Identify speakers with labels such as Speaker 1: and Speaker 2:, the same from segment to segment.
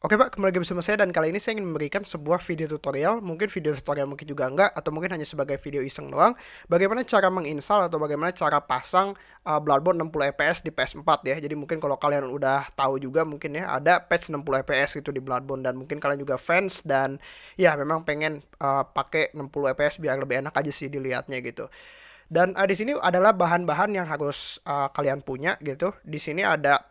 Speaker 1: Oke Pak, kembali lagi bersama saya dan kali ini saya ingin memberikan sebuah video tutorial, mungkin video tutorial mungkin juga enggak, atau mungkin hanya sebagai video iseng doang, bagaimana cara menginstal atau bagaimana cara pasang uh, Bloodborne 60 fps di PS4 ya. Jadi mungkin kalau kalian udah tahu juga mungkin ya ada patch 60 fps itu di Bloodborne dan mungkin kalian juga fans dan ya memang pengen uh, pakai 60 fps biar lebih enak aja sih dilihatnya gitu. Dan uh, di sini adalah bahan-bahan yang harus uh, kalian punya gitu. Di sini ada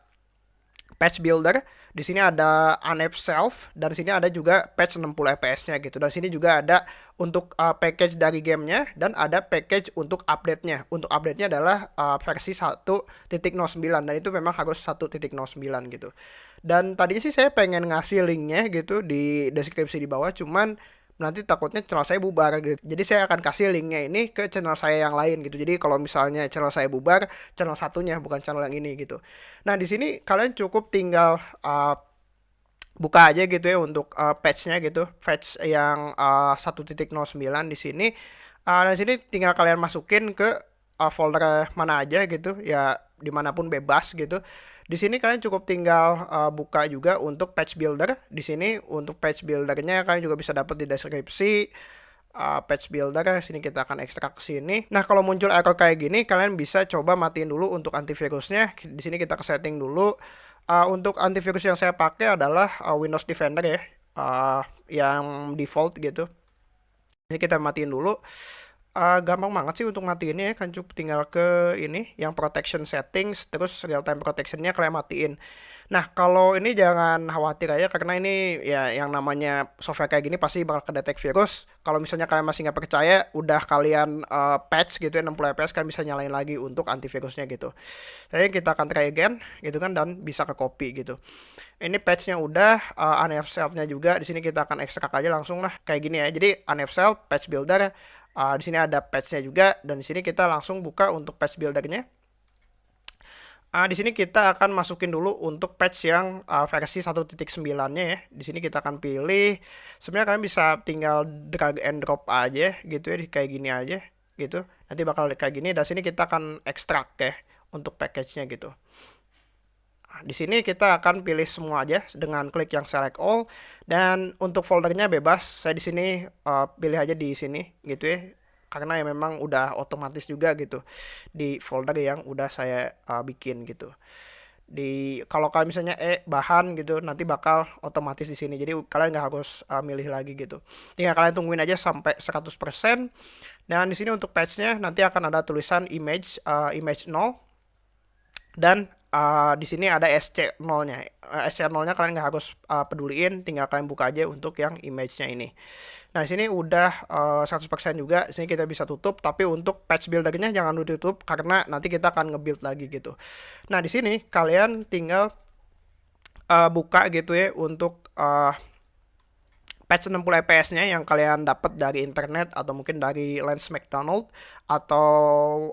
Speaker 1: patch builder, di sini ada unf self dan sini ada juga patch 60 fps-nya gitu. Dan sini juga ada untuk uh, package dari gamenya dan ada package untuk update-nya. Untuk update-nya adalah uh, versi 1.09 dan itu memang harus 1.09 gitu. Dan tadinya sih saya pengen ngasih linknya gitu di deskripsi di bawah, cuman nanti takutnya channel saya bubar gitu. Jadi saya akan kasih linknya ini ke channel saya yang lain gitu. Jadi kalau misalnya channel saya bubar, channel satunya bukan channel yang ini gitu. Nah di sini kalian cukup tinggal uh, buka aja gitu ya untuk uh, patchnya gitu, patch yang uh, 1.09 di sini. Uh, dan sini tinggal kalian masukin ke uh, folder mana aja gitu, ya di mana pun bebas gitu. Di sini kalian cukup tinggal uh, buka juga untuk patch builder. Di sini untuk patch buildernya kalian juga bisa dapat di deskripsi uh, patch builder sini kita akan ekstrak sini. Nah, kalau muncul error kayak gini, kalian bisa coba matiin dulu untuk antivirusnya. Di sini kita ke setting dulu. Uh, untuk antivirus yang saya pakai adalah uh, Windows Defender ya, uh, yang default gitu. Ini kita matiin dulu uh, gampang banget sih untuk matiin ya kan cukup tinggal ke ini yang protection settings terus real time protectionnya kalian matiin. Nah kalau ini jangan khawatir aja karena ini ya yang namanya software kayak gini pasti bakal kedetek virus. Kalau misalnya kalian masih nggak percaya udah kalian uh, patch gitu ya 60 fps kan bisa nyalain lagi untuk antivirusnya gitu. Jadi kita akan try again gitu kan dan bisa ke copy gitu. Ini patchnya udah uh, unf self-nya juga. Di sini kita akan ekstrak aja langsung lah kayak gini ya. Jadi unf self patch builder Uh, di sini ada patchnya juga dan di sini kita langsung buka untuk patch buildernya. Uh, di sini kita akan masukin dulu untuk patch yang uh, versi 1.9-nya ya. Di sini kita akan pilih. Sebenarnya kalian bisa tinggal drag and drop aja gitu ya, kayak gini aja gitu. Nanti bakal kayak gini. Dan sini kita akan ekstrak ya untuk package-nya gitu di sini kita akan pilih semua aja dengan klik yang select all dan untuk foldernya bebas. Saya di sini uh, pilih aja di sini gitu ya. Karena ya memang udah otomatis juga gitu di folder yang udah saya uh, bikin gitu. Di kalau kalian misalnya eh bahan gitu nanti bakal otomatis di sini. Jadi kalian nggak harus uh, milih lagi gitu. Tinggal kalian tungguin aja sampai 100%. Dan di sini untuk patchnya nanti akan ada tulisan image uh, image 0 dan uh, di sini ada SC0-nya. Uh, SC0-nya kalian nggak harus uh, peduliin, tinggal kalian buka aja untuk yang image-nya ini. Nah, di sini udah uh, 100% juga. Di sini kita bisa tutup, tapi untuk patch buildernya jangan ditutup karena nanti kita akan nge-build lagi gitu. Nah, di sini kalian tinggal uh, buka gitu ya untuk uh, patch 60 fps-nya yang kalian dapat dari internet atau mungkin dari Lens McDonald atau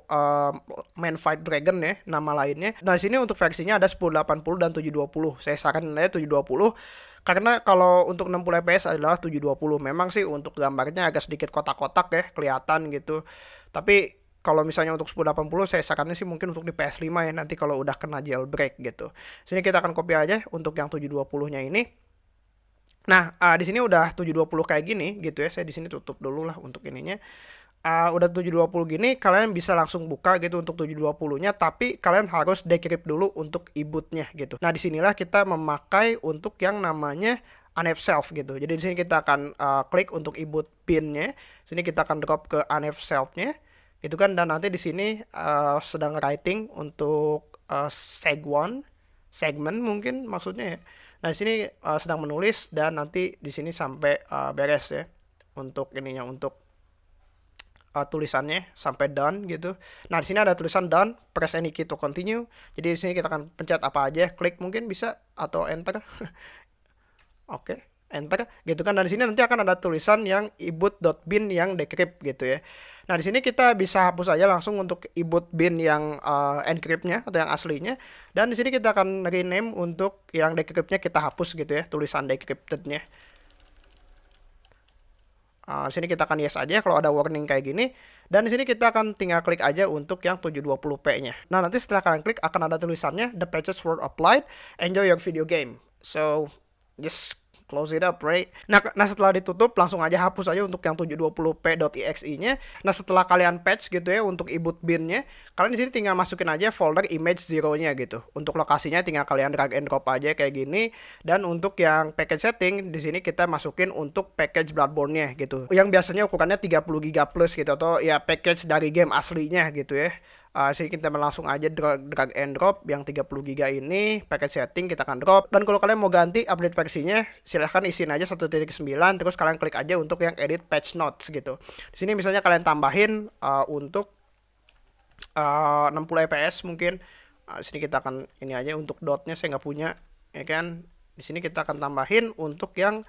Speaker 1: uh, Man Fight Dragon ya nama lainnya. Nah, di sini untuk versinya ada 1080 dan 720. Saya sarankan aja 720 karena kalau untuk 60 fps adalah 720. Memang sih untuk gambarnya agak sedikit kotak-kotak ya, kelihatan gitu. Tapi kalau misalnya untuk 1080 saya sarankan sih mungkin untuk di PS5 ya nanti kalau udah kena jailbreak gitu. Sini kita akan copy aja untuk yang 720-nya ini. Nah, uh, di sini udah 720 kayak gini gitu ya. Saya di sini tutup dulu lah untuk ininya. Uh, udah 720 gini, kalian bisa langsung buka gitu untuk 720-nya, tapi kalian harus decrypt dulu untuk e-bootnya gitu. Nah, di sinilah kita memakai untuk yang namanya unf self gitu. Jadi di sini kita akan uh, klik untuk e-boot pin-nya. Sini kita akan drop ke unf self-nya. Itu kan dan nanti di sini uh, sedang writing untuk uh, seg1 segment mungkin maksudnya ya. Nah, di sini uh, sedang menulis dan nanti di sini sampai uh, beres ya untuk ininya untuk uh, tulisannya sampai done gitu. Nah, di sini ada tulisan done, press any key to continue. Jadi di sini kita akan pencet apa aja, klik mungkin bisa atau enter. Oke, okay, enter gitu kan. Dan di sini nanti akan ada tulisan yang iboot.bin yang decrypt gitu ya. Nah, di sini kita bisa hapus aja langsung untuk iboot bin yang uh, encryptnya atau yang aslinya. Dan di sini kita akan rename untuk yang decryptnya kita hapus gitu ya, tulisan decryptednya. Uh, sini kita akan yes aja kalau ada warning kayak gini. Dan di sini kita akan tinggal klik aja untuk yang 720p-nya. Nah, nanti setelah kalian klik akan ada tulisannya the patches were applied, enjoy your video game. So, just close it up, right? Nah, nah setelah ditutup langsung aja hapus aja untuk yang 720p.exe-nya. Nah, setelah kalian patch gitu ya untuk iboot bin-nya, kalian di sini tinggal masukin aja folder image zero-nya gitu. Untuk lokasinya tinggal kalian drag and drop aja kayak gini dan untuk yang package setting di sini kita masukin untuk package Bloodborne-nya gitu. Yang biasanya ukurannya 30 GB plus gitu atau ya package dari game aslinya gitu ya uh, sini kita langsung aja drag, drag and drop yang 30 GB ini paket setting kita akan drop. Dan kalau kalian mau ganti update versinya silahkan isiin aja 1.9 terus kalian klik aja untuk yang edit patch notes gitu. Di sini misalnya kalian tambahin uh, untuk uh, 60 fps mungkin. Uh, sini kita akan ini aja untuk dotnya saya nggak punya ya kan? Di sini kita akan tambahin untuk yang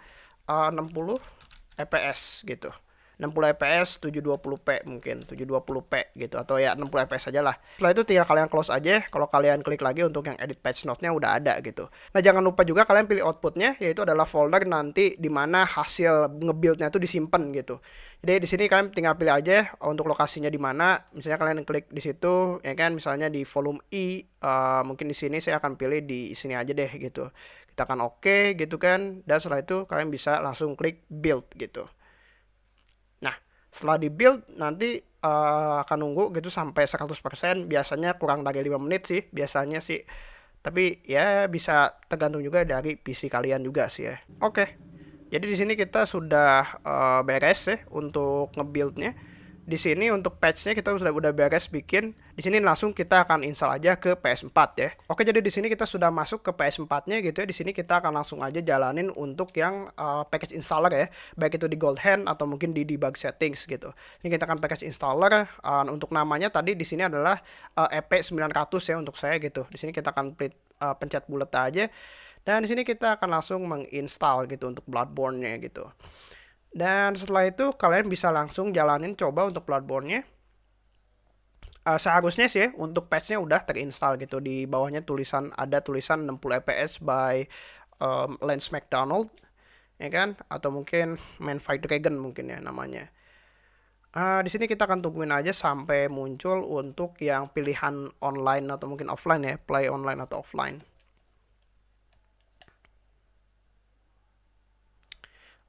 Speaker 1: uh, 60 fps gitu 60 fps 720p mungkin 720p gitu atau ya 60 fps aja lah. Setelah itu tinggal kalian close aja kalau kalian klik lagi untuk yang edit patch note-nya udah ada gitu. Nah jangan lupa juga kalian pilih outputnya yaitu adalah folder nanti di mana hasil ngebuildnya itu disimpan gitu. Jadi di sini kalian tinggal pilih aja untuk lokasinya di mana. Misalnya kalian klik di situ ya kan misalnya di volume i uh, mungkin di sini saya akan pilih di sini aja deh gitu. Kita akan oke okay, gitu kan dan setelah itu kalian bisa langsung klik build gitu setelah di build nanti uh, akan nunggu gitu sampai 100% biasanya kurang dari 5 menit sih biasanya sih. Tapi ya bisa tergantung juga dari PC kalian juga sih ya. Oke. Jadi di sini kita sudah uh, beres ya untuk ngebuildnya di sini untuk patchnya kita sudah udah beres bikin. Di sini langsung kita akan install aja ke PS4 ya. Oke, jadi di sini kita sudah masuk ke PS4-nya gitu ya. Di sini kita akan langsung aja jalanin untuk yang uh, package installer ya, baik itu di Gold Hand atau mungkin di debug settings gitu. Ini kita akan package installer uh, untuk namanya tadi di sini adalah uh, EP900 ya untuk saya gitu. Di sini kita akan uh, pencet bulat aja. Dan di sini kita akan langsung menginstal gitu untuk Bloodborne-nya gitu. Dan setelah itu kalian bisa langsung jalanin coba untuk Bloodborne-nya. Uh, seharusnya sih ya, untuk patch-nya udah terinstall gitu. Di bawahnya tulisan ada tulisan 60 fps by um, Lance McDonald. Ya kan? Atau mungkin Man Fight Dragon mungkin ya namanya. Uh, di sini kita akan tungguin aja sampai muncul untuk yang pilihan online atau mungkin offline ya, play online atau offline.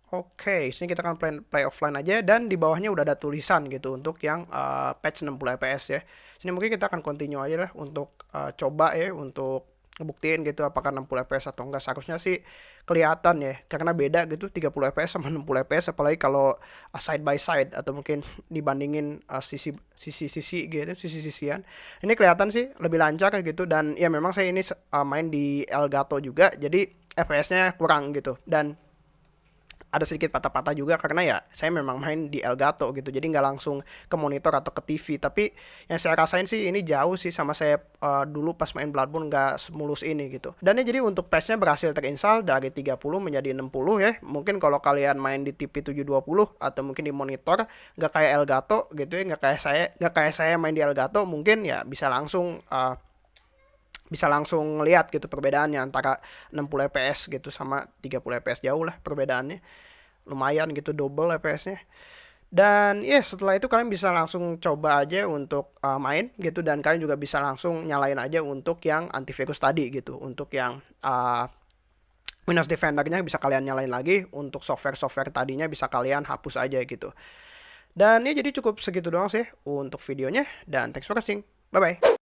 Speaker 1: Oke, sini kita akan play, play offline aja dan di bawahnya udah ada tulisan gitu untuk yang uh, patch 60 fps ya. Sini mungkin kita akan continue aja lah untuk uh, coba ya untuk ngebuktiin gitu apakah 60 fps atau enggak. Seharusnya sih kelihatan ya karena beda gitu 30 fps sama 60 fps apalagi kalau uh, side by side atau mungkin dibandingin uh, sisi sisi sisi gitu sisi sisian. Ini kelihatan sih lebih lancar gitu dan ya memang saya ini uh, main di Elgato juga jadi fps-nya kurang gitu dan ada sedikit patah-patah juga karena ya saya memang main di Elgato gitu. Jadi nggak langsung ke monitor atau ke TV tapi yang saya rasain sih ini jauh sih sama saya uh, dulu pas main Bloodborne nggak semulus ini gitu. Dan ya jadi untuk patchnya berhasil terinstall dari 30 menjadi 60 ya. Mungkin kalau kalian main di TV 720 atau mungkin di monitor nggak kayak Elgato gitu ya nggak kayak saya nggak kayak saya main di Elgato mungkin ya bisa langsung uh, bisa langsung lihat gitu perbedaannya antara 60 fps gitu sama 30 fps jauh lah perbedaannya. Lumayan gitu double fps-nya dan ya yeah, setelah itu kalian bisa langsung coba aja untuk uh, main gitu dan kalian juga bisa langsung nyalain aja untuk yang antivirus tadi gitu untuk yang uh, Windows Defender-nya bisa kalian nyalain lagi untuk software-software tadinya bisa kalian hapus aja gitu. Dan ya jadi cukup segitu doang sih untuk videonya dan thanks for watching. Bye bye